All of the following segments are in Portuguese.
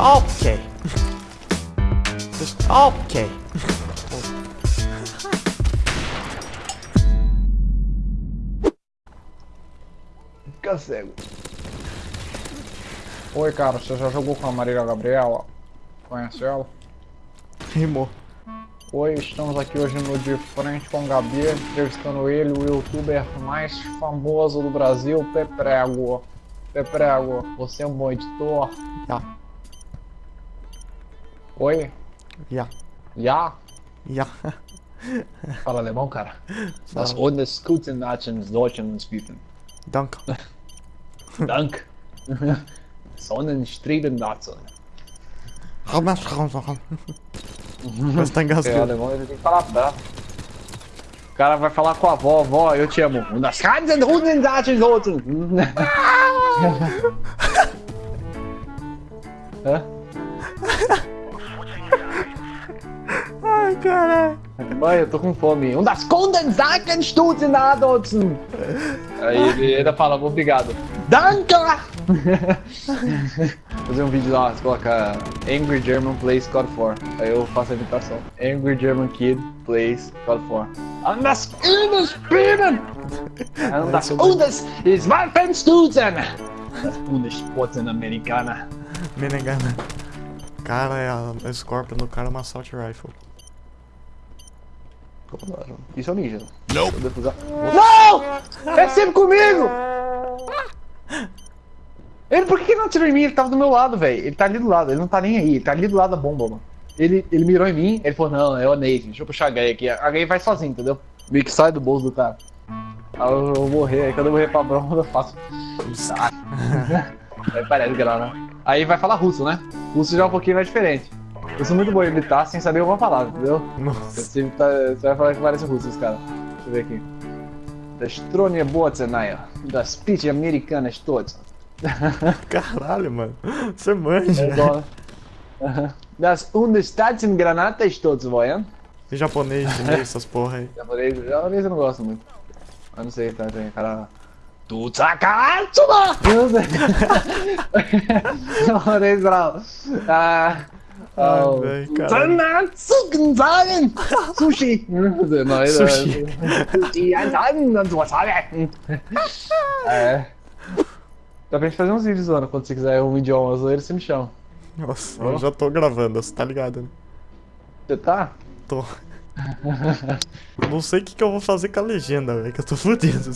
Ok. Ok. Fica cego. Oi, cara, você já jogou com a Marília Gabriela? Conhece ela? Rimou. Oi, estamos aqui hoje no De Frente com o Gabi, entrevistando ele, o youtuber mais famoso do Brasil, Peprego. Peprego, você é um bom editor? Ja. Oi? Ja. Já? Ja. Fala alemão, cara? Das Fala. ohne guten Nachens Deutschen bieten. Danke. Dank. Sonnenstreben dazu. Mas tá É, engasgado. alemão ele tem que falar bravo. O cara vai falar com a avó, avó, eu te amo. Und das ganze Hundendaten sollten. Hã? Ai, caralho. Mãe, eu tô com fome. Und das Kundensaken stutzen Adotzen. Aí ele ainda fala, obrigado. Danke! Fazer um vídeo lá, você coloca Angry German Plays God 4. Aí eu faço a imitação. Angry German Kid Plays God 4. Und das Bundesbienen! Und das Bundes ist Waffenstutzen! Das Bundessporten Amerikaner. Menegana. Cara, é a a Scorpion do cara é uma Assault Rifle. Isso é o ninja. Não! Não! É sempre comigo! Ele, por que que não atirou em mim? Ele tava do meu lado, velho. Ele tá ali do lado, ele não tá nem aí. Ele tá ali do lado da bomba, mano. Ele, ele mirou em mim, ele falou, não, é o Nate, deixa eu puxar a Gay aqui. A Gay vai sozinho, entendeu? Meio que sai do bolso do cara. Aí eu, vou morrer, aí quando eu morrer pra bomba eu faço. Aí parece que não, né? Aí vai falar russo, né? Russo já é um pouquinho mais diferente. Eu sou muito bom em imitar sem saber alguma palavra, entendeu? Nossa. Você, tá, você vai falar que parece russo, os caras. Deixa eu ver aqui. Das Stronie Botzenaya. Das Pitch Americanas todas. Caralho, mano. Você manja. É igual, né? Das Unestaten Granatas todos, voyam. E japonês, chinês, essas porra aí. Japonês, japonês eu não gosto muito. Eu não sei, tá, tem cara... Tu sei. Japonês bravo. Ah... Ai, Oh, véi, caralho. Zanatsuken sagen! Sushi! Sushi. Sushi. É. Dá pra gente fazer uns vídeos, Ana, quando você quiser um idioma zoeiro, você me chama. Nossa, eu já tô gravando, você tá ligado, né? Você tá? Tô. Não sei o que, que eu vou fazer com a legenda, velho, que eu tô fudido.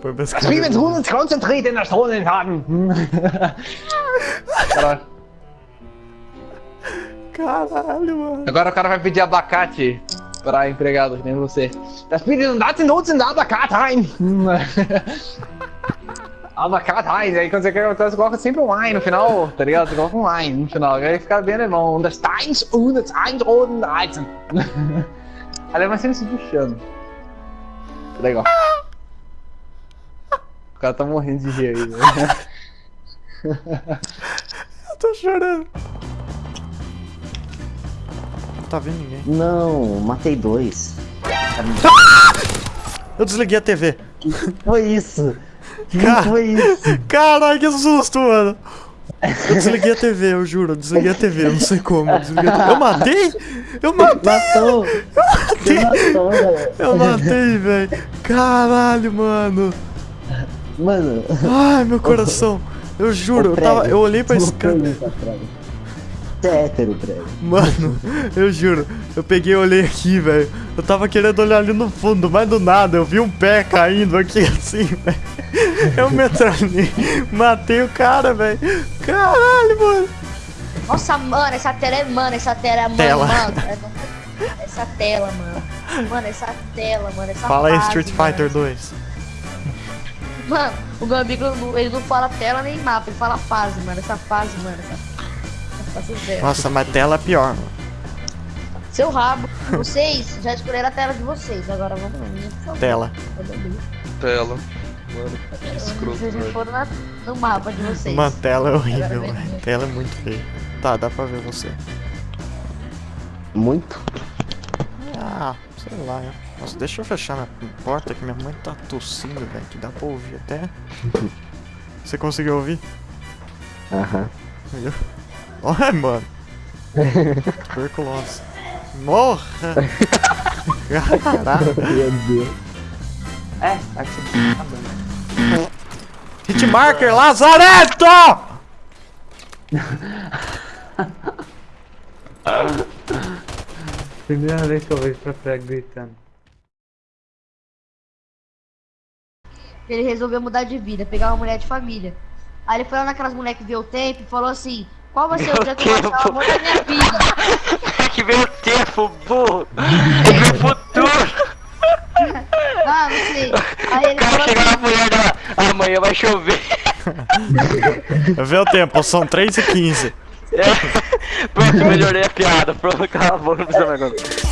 Pra Das escrever. Friedens uns konzentriert in der Stunde haben. Caralho. Caralho, mano. Agora o cara vai pedir abacate pra empregado, que nem você. Das Friedens daten nutzen abacate rein. abacate rein. Aí quando você quer você coloca sempre um ein no final, tá ligado? Você coloca um ein no final. Aí fica bem alemão. Das Steins und das Einroden reizen. Alemão sempre se puxando. Legal. O cara tá morrendo de rir aí, né? Eu tô chorando. Não tá vendo ninguém. Não, matei dois. Eu desliguei a TV. Foi isso. Que Cara. foi isso? Caralho, que susto, mano. Eu desliguei a TV, eu juro, eu desliguei a TV, eu não sei como. Eu, eu matei? Eu matei, Matou! Você matou, galera. eu matei, velho. Caralho, mano. Mano, Ai, meu coração. Eu juro, eu, tava, eu olhei pra escada. É hétero. Mano, eu juro, eu peguei e olhei aqui, velho. Eu tava querendo olhar ali no fundo, mas do nada eu vi um pé caindo aqui assim, velho. Eu me atrasei, matei o cara, velho. Caralho, mano. Nossa, mano, essa tela é. Mano, essa tela é. Mano, Tela. mano. Essa tela, mano. Mano, essa tela, mano. Essa Fala aí, fase, Street mano. Fighter 2. Mano, o meu amigo, não- ele não fala tela nem mapa, ele fala fase, mano. Essa fase, mano. Essa, essa dela. Nossa, mas tela é pior, mano. Seu rabo. Vocês já escolheram a tela de vocês. Agora vamos lá, por favor. Tela. Tela. Mano, que escroto, Vocês já velho. foram na- no mapa de vocês. Uma tela é horrível, velho. Tela é muito feia. Tá, dá pra ver você. Muito? Ah, sei lá, né? Nossa, deixa eu fechar minha porta que minha mãe tá tossindo, velho. Que dá pra ouvir até. Você conseguiu ouvir? Aham. Viu? Ai, mano. Tuberculose. Morra! Caraca. Meu Deus. É, acho que tá bom. Hitmarker Lazareto! Primeira vez que eu vejo pra prego gritando. Ele resolveu mudar de vida, pegar uma mulher de família. Aí ele foi lá naquelas mulheres que vê o tempo e falou assim: Qual vai ser o dia que eu vou achar o amor da minha vida? que veio o tempo, burro! Veio o futuro! Ah, não sei. Aí ele O cara chega na assim: mulher dela, amanhã vai chover. Vê o tempo, são 3 e 15. É. Pronto, melhorei a piada. Pronto, cala a boca, não precisa mais agora.